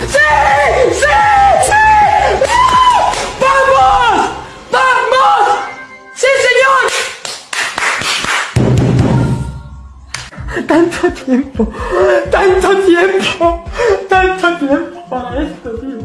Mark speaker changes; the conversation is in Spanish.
Speaker 1: ¡Sí! ¡Sí! ¡Sí! ¡Vamos! ¡Vamos! ¡Sí, señor! Tanto tiempo, tanto tiempo, tanto tiempo para esto, tío.